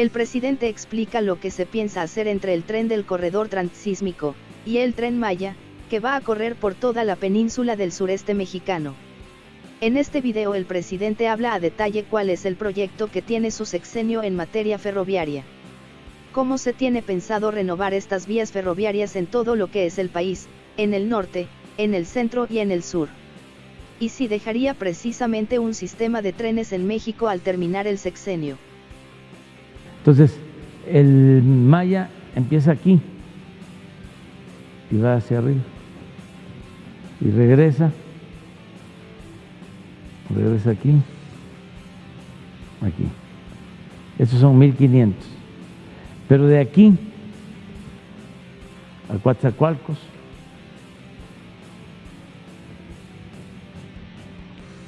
El presidente explica lo que se piensa hacer entre el tren del corredor transísmico y el tren Maya, que va a correr por toda la península del sureste mexicano. En este video el presidente habla a detalle cuál es el proyecto que tiene su sexenio en materia ferroviaria. Cómo se tiene pensado renovar estas vías ferroviarias en todo lo que es el país, en el norte, en el centro y en el sur. Y si dejaría precisamente un sistema de trenes en México al terminar el sexenio. Entonces, el Maya empieza aquí y va hacia arriba y regresa regresa aquí, aquí. Estos son 1500. Pero de aquí a Coatzacoalcos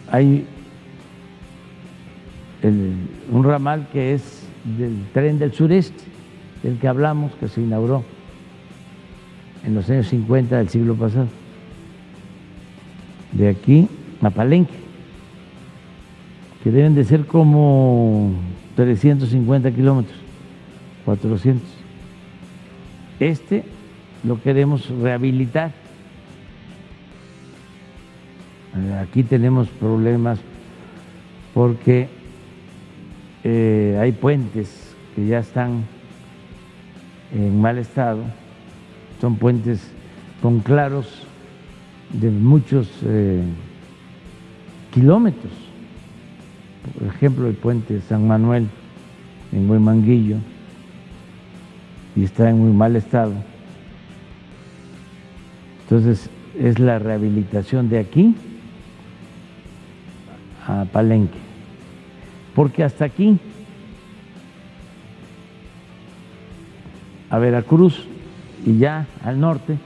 hay un ramal que es del tren del sureste, del que hablamos, que se inauguró en los años 50 del siglo pasado. De aquí a Palenque que deben de ser como 350 kilómetros, 400. Este lo queremos rehabilitar. Aquí tenemos problemas porque eh, hay puentes que ya están en mal estado, son puentes con claros de muchos eh, kilómetros por ejemplo, el puente San Manuel en Huemanguillo y está en muy mal estado. Entonces, es la rehabilitación de aquí a Palenque. Porque hasta aquí, a Veracruz y ya al norte,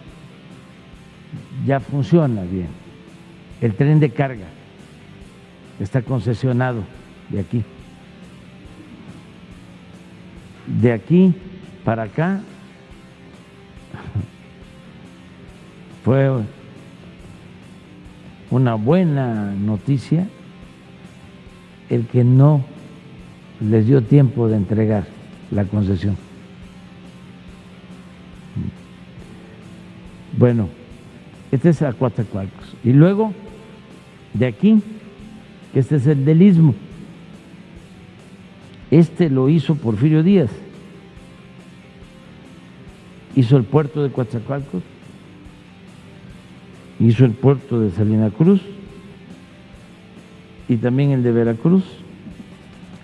ya funciona bien. El tren de carga está concesionado de aquí. De aquí para acá fue una buena noticia el que no les dio tiempo de entregar la concesión. Bueno, este es a Coatzacoalcos. Y luego, de aquí este es el del Istmo. Este lo hizo Porfirio Díaz. Hizo el puerto de Coatzacoalcos, hizo el puerto de Salina Cruz y también el de Veracruz,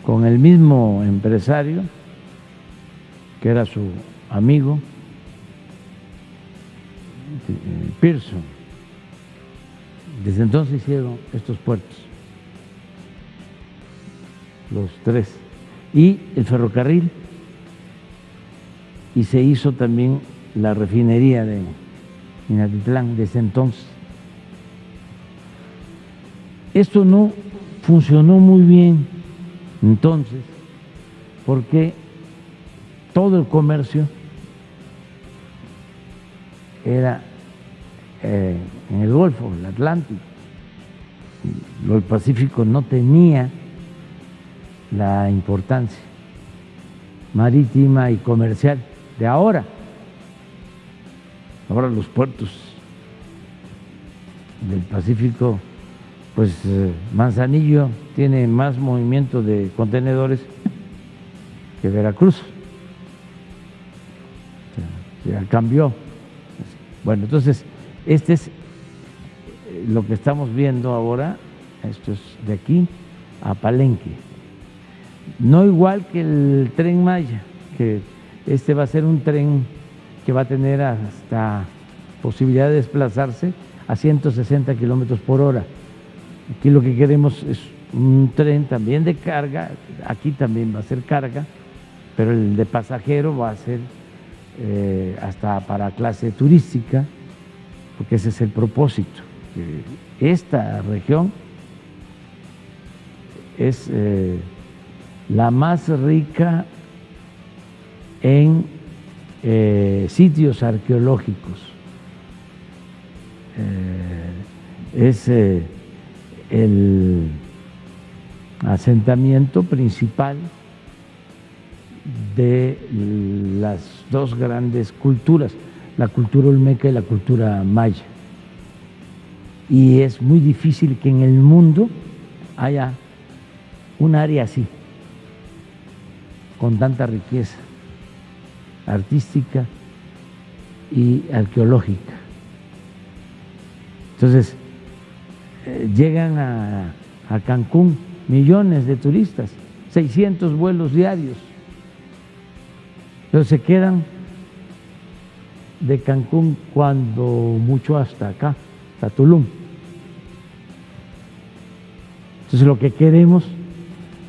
con el mismo empresario, que era su amigo, eh, Pearson. Desde entonces hicieron estos puertos los tres, y el ferrocarril, y se hizo también la refinería de Inatitlán desde entonces. Esto no funcionó muy bien entonces, porque todo el comercio era eh, en el Golfo, el Atlántico. El Pacífico no tenía la importancia marítima y comercial de ahora. Ahora los puertos del Pacífico, pues eh, Manzanillo tiene más movimiento de contenedores que Veracruz. Ya cambió. Bueno, entonces, este es lo que estamos viendo ahora, esto es de aquí a Palenque no igual que el tren Maya, que este va a ser un tren que va a tener hasta posibilidad de desplazarse a 160 kilómetros por hora. Aquí lo que queremos es un tren también de carga, aquí también va a ser carga, pero el de pasajero va a ser eh, hasta para clase turística, porque ese es el propósito. Esta región es eh, la más rica en eh, sitios arqueológicos. Es el asentamiento principal de las dos grandes culturas, la cultura olmeca y la cultura maya. Y es muy difícil que en el mundo haya un área así, con tanta riqueza artística y arqueológica. Entonces, eh, llegan a, a Cancún millones de turistas, 600 vuelos diarios, pero se quedan de Cancún cuando mucho hasta acá, hasta Tulum. Entonces lo que queremos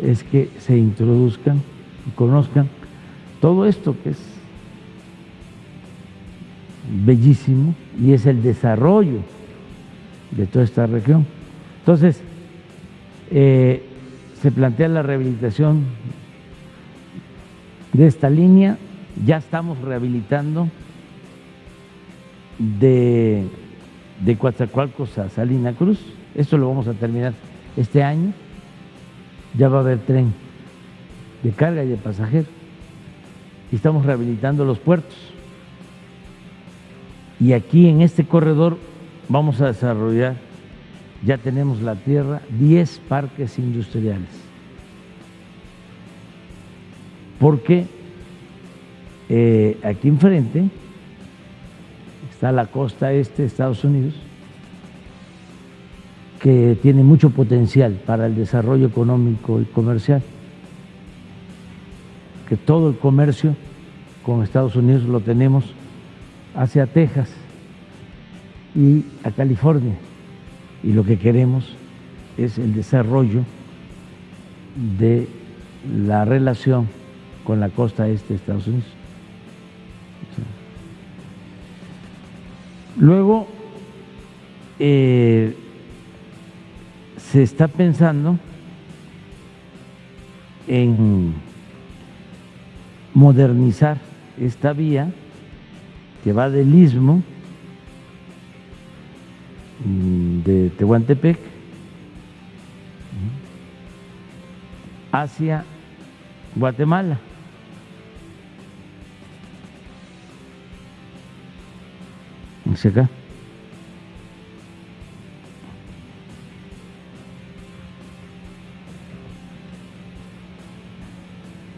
es que se introduzcan y conozcan todo esto que es bellísimo y es el desarrollo de toda esta región. Entonces, eh, se plantea la rehabilitación de esta línea, ya estamos rehabilitando de, de Coatzacoalcos a Salina Cruz, esto lo vamos a terminar este año, ya va a haber tren de carga y de pasajeros, y estamos rehabilitando los puertos. Y aquí en este corredor vamos a desarrollar, ya tenemos la tierra, 10 parques industriales. Porque eh, aquí enfrente está la costa este de Estados Unidos, que tiene mucho potencial para el desarrollo económico y comercial, que todo el comercio con Estados Unidos lo tenemos hacia Texas y a California. Y lo que queremos es el desarrollo de la relación con la costa este de Estados Unidos. Luego, eh, se está pensando en modernizar esta vía que va del istmo de Tehuantepec hacia Guatemala. Hacia acá.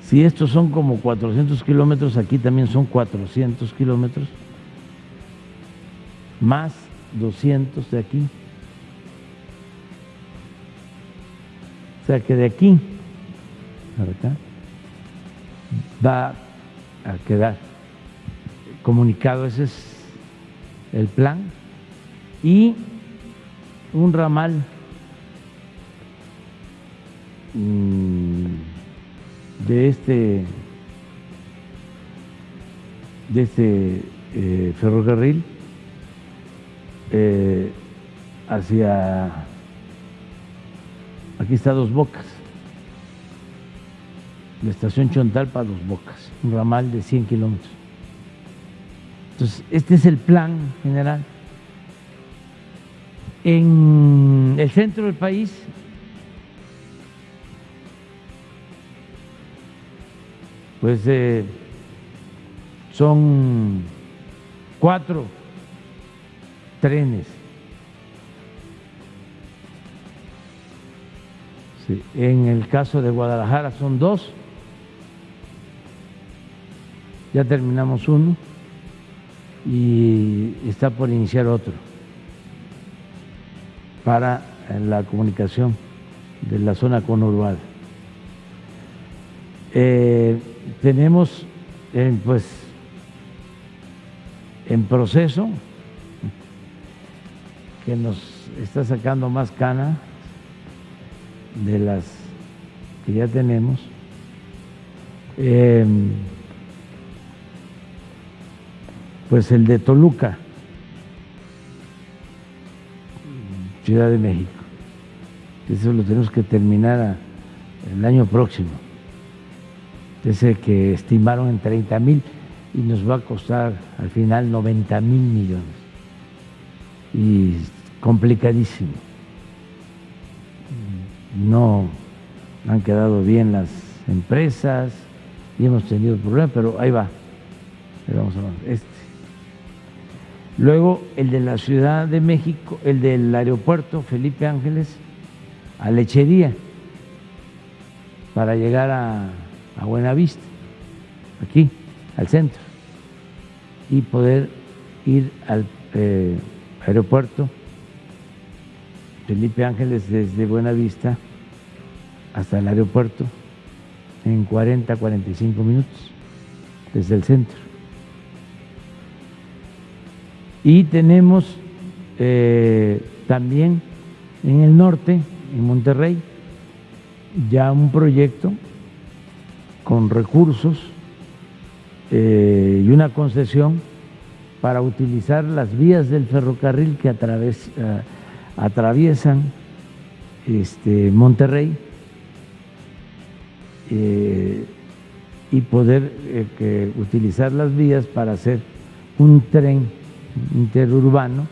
Si estos son como 400 kilómetros, aquí también son 400 kilómetros, más 200 de aquí. O sea que de aquí acá va a quedar comunicado, ese es el plan, y un ramal mmm, de este, de este eh, ferrocarril eh, hacia, aquí está Dos Bocas, la estación Chontalpa Dos Bocas, un ramal de 100 kilómetros. Entonces, este es el plan general. En el centro del país pues eh, son cuatro trenes. En el caso de Guadalajara son dos, ya terminamos uno. Y está por iniciar otro. Para la comunicación de la zona conurbada. Eh, tenemos pues en proceso que nos está sacando más cana de las que ya tenemos. Em, pues el de Toluca, Ciudad de México. Eso lo tenemos que terminar el año próximo ese que estimaron en 30 mil y nos va a costar al final 90 mil millones. Y complicadísimo. No han quedado bien las empresas, y hemos tenido problemas, pero ahí va. vamos a este. Luego el de la Ciudad de México, el del aeropuerto Felipe Ángeles a Lechería para llegar a, a Buenavista, aquí, al centro, y poder ir al eh, aeropuerto Felipe Ángeles desde Buenavista hasta el aeropuerto en 40, 45 minutos desde el centro. Y tenemos eh, también en el norte, en Monterrey, ya un proyecto con recursos eh, y una concesión para utilizar las vías del ferrocarril que eh, atraviesan este, Monterrey eh, y poder utilizar las vías para hacer un tren interurbano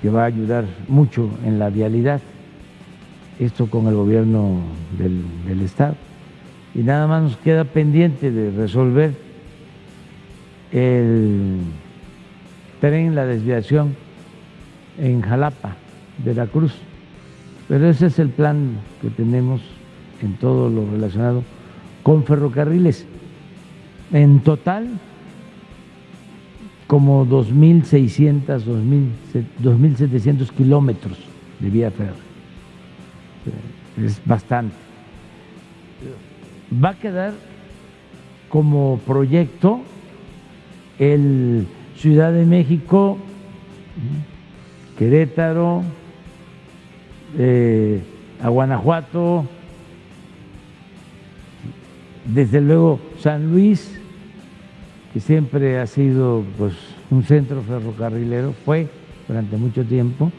que va a ayudar mucho en la vialidad esto con el gobierno del, Estado. Y nada más nos queda pendiente de resolver el tren, la desviación en Jalapa, Veracruz. Pero ese es el plan que tenemos en todo lo relacionado con ferrocarriles. En total, como 2.600, 2.700 kilómetros de vía férrea es bastante. Va a quedar como proyecto el Ciudad de México, Querétaro, eh, a Guanajuato, desde luego San Luis, que siempre ha sido pues, un centro ferrocarrilero, fue durante mucho tiempo,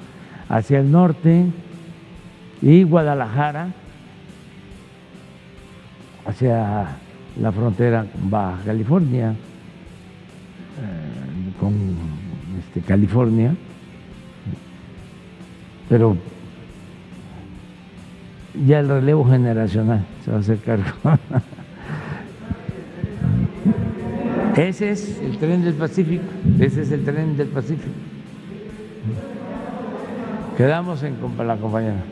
hacia el norte, y Guadalajara hacia la frontera con Baja California, eh, con este, California, pero ya el relevo generacional se va a hacer cargo. Ese es el tren del Pacífico, ese es el tren del Pacífico. Quedamos en la compañera.